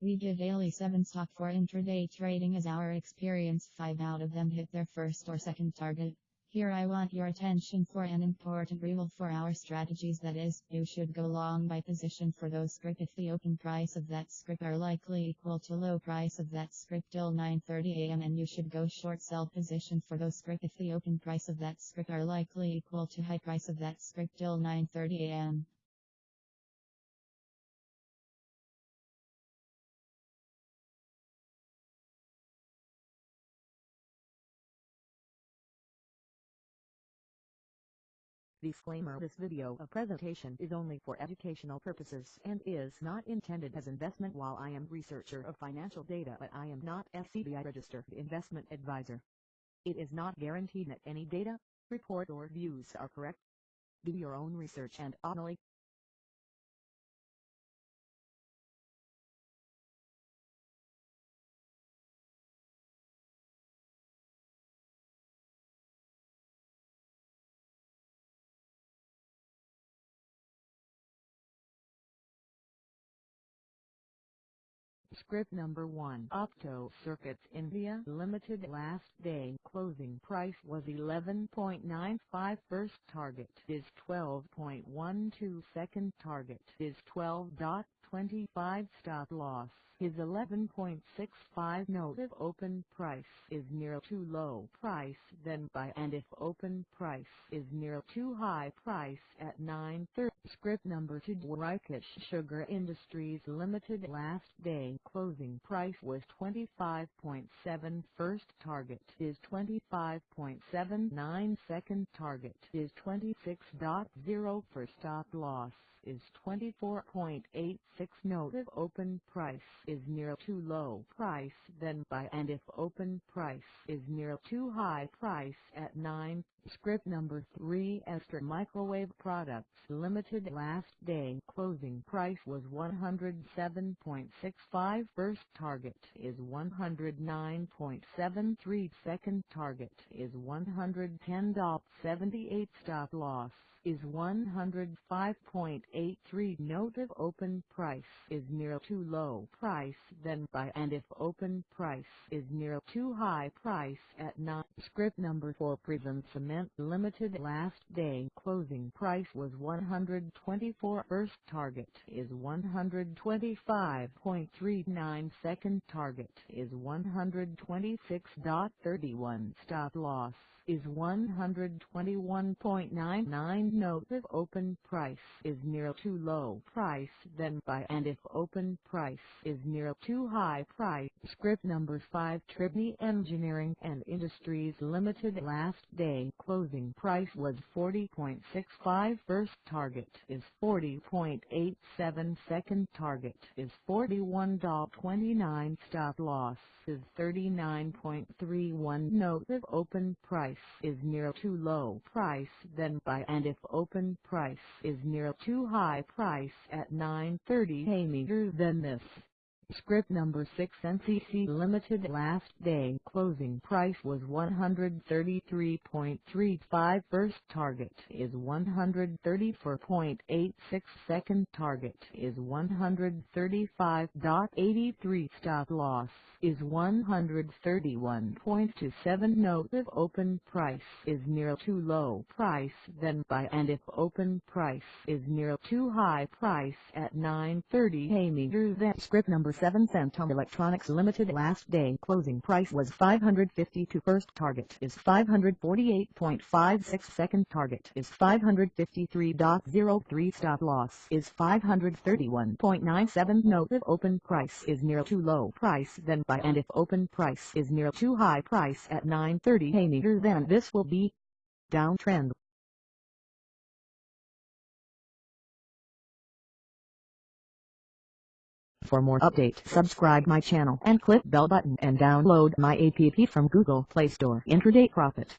We give daily 7 stock for intraday trading as our experience. 5 out of them hit their first or second target. Here I want your attention for an important rule for our strategies. That is, you should go long by position for those script if the open price of that script are likely equal to low price of that script till 9.30 am and you should go short sell position for those script if the open price of that script are likely equal to high price of that script till 9.30 Disclaimer This video a presentation is only for educational purposes and is not intended as investment while I am researcher of financial data but I am not SEBI registered investment advisor. It is not guaranteed that any data, report or views are correct. Do your own research and only Script number 1 Opto Circuits India Limited last day closing price was 11.95 first target is 12.12 second target is 12.25 stop loss his 11.65 note if open price is near too low price then buy and if open price is near too high price at 9.30 script number 2 Rakesh Sugar Industries Limited last day closing price was 25.7 first target is 25.79 second target is 26.0 for stop loss is 24.86 note if open price is near too low price then buy and if open price is near too high price at 9 Script number 3 Astra Microwave Products Limited last day. Closing price was 107.65 first target is 109.73 second target is 110.78 stop loss is 105.83 note if open price is near too low price then buy and if open price is near too high price at 9 script number 4 Prism Cement Limited last day closing price was 124 first target is 125.39 second target is 126.31 stop loss is 121.99 note if open price is near too low price then buy and if open price is near too high price script number 5 Triveni Engineering and Industries Limited last day closing price was 40.65 first target is 40.87 second target is 41.29 stop loss is 39.31 note if open price is near too low price then buy and if open price is near too high price at 9.30 pay meter than this. Script number 6 NCC Limited last day. Closing price was 133.35 first target is 134.86 second target is 135.83 stop loss is 131.27 note if open price is near too low price then buy. And if open price is near too high price at 9.30 pay meter then script number 7 Centum Electronics Limited last day. Closing price was 552 first target is 548.56 second target is 553.03 stop loss is 531.97 note if open price is near too low price then buy. And if open price is near too high price at 9.30 pay meter then this will be downtrend. For more update, subscribe my channel and click bell button and download my app from Google Play Store. Intraday Profit.